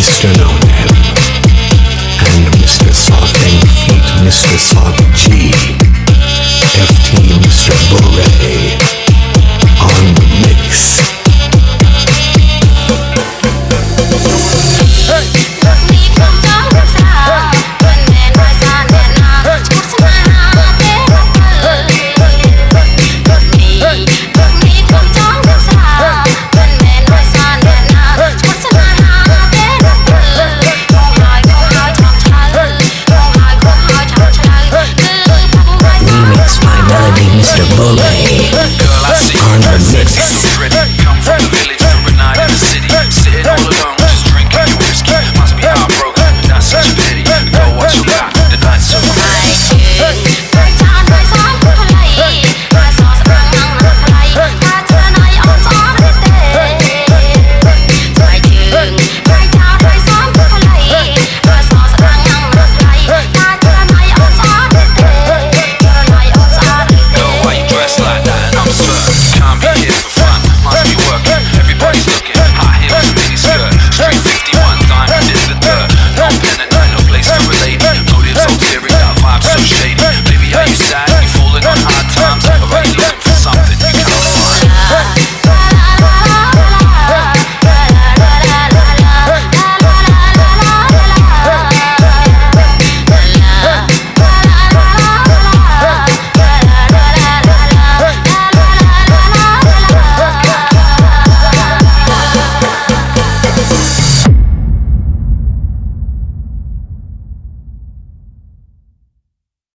Mr. No Name and Mr. Soft and Feet, Mr. Soft so shady. Baby, are you sad?